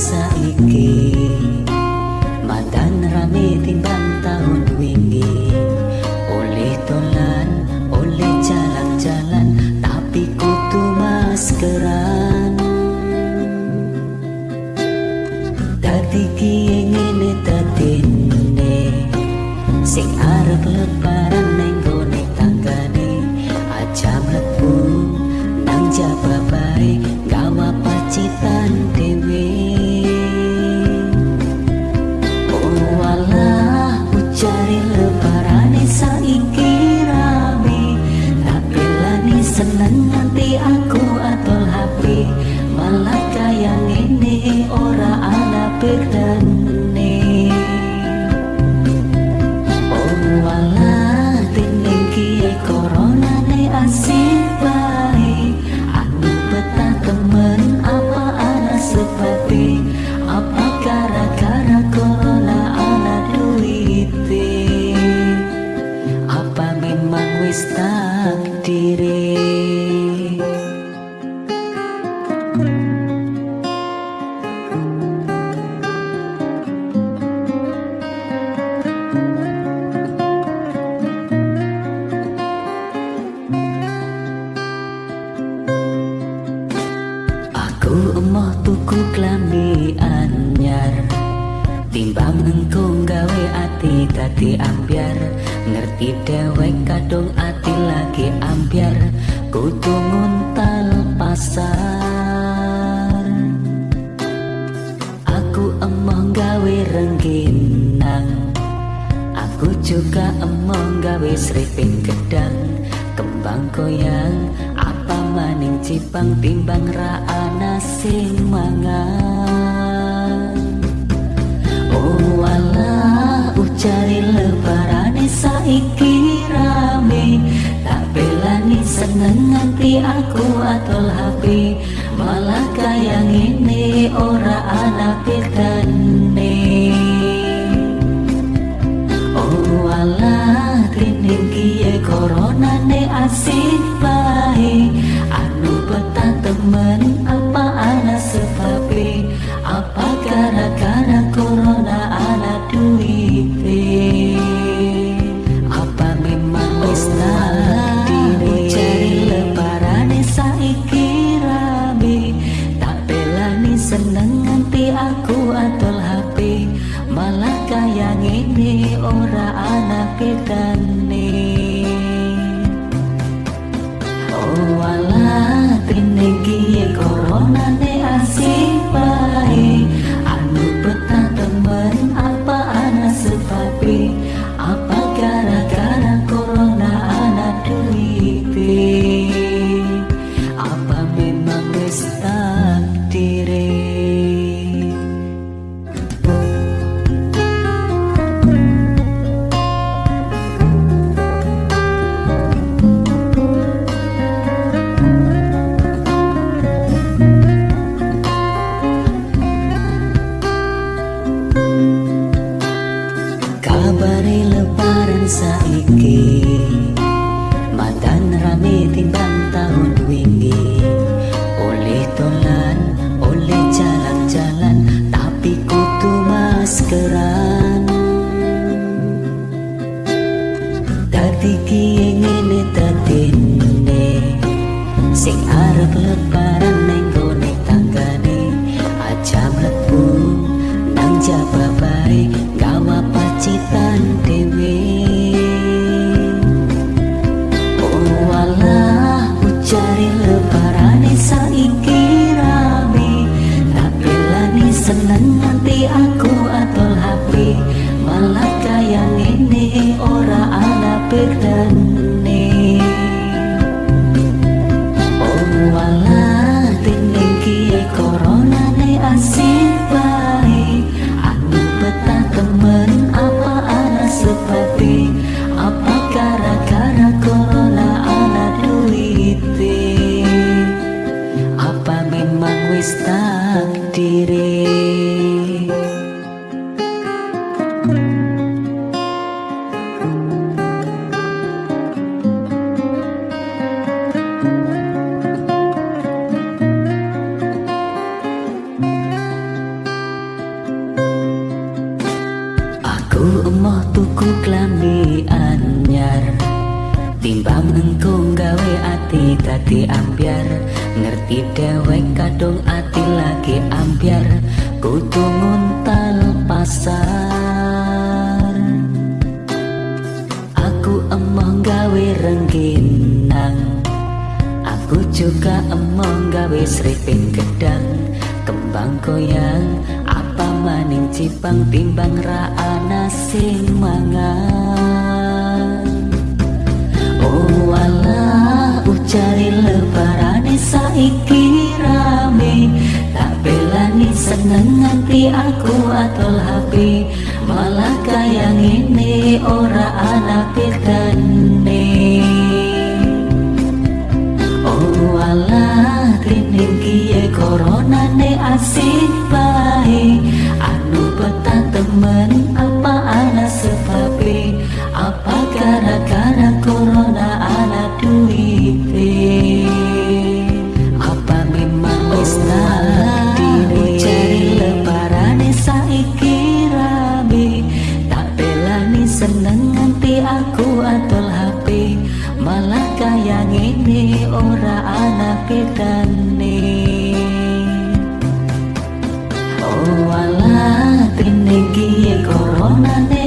saiki. Madan rame timbang tahun wingi. Oleh tolan, oleh jalan-jalan Tapi kutu maskeran. Dadi kie ngene dadine Sing arep lebaran Emoh tuku klambi anyar Timbang engkau gawe ati tadi ambiar Ngerti dewek kadung ati lagi ambiar Kudu nguntal pasar. Aku emoh gawe rengginang. Aku juga emoh gawe seriping gedang. Kembang goyang cipang timbang raana sing mangan. Oh alah ucari lebarane saiki rame. Tak belani seneng nganti aku atol HP Malah kaya ngene ora ana bedane. Oh alah dening kiye corona ne asik bae ora ana bedane Oh alah dening kiye corona saiki moh tuku klambi anyar timbang engko gawe ati dadi ambyar. Ngerti dhewek kadung ati lagi ambyar. Kudu nguntal pasar. Aku emoh gawe rengginang. Aku juga emoh gawe sripin gedang. Kembang goyang cipang timbang ra ana sing mangan. Oh wala ucari lebarane saiki rame. Tak belani seneng nganti aku atol HP malah kaya ngene ora ana bedane. Oh wala kiye corona ne asik bae ngene ora ana bedane Oh wala tinegi corona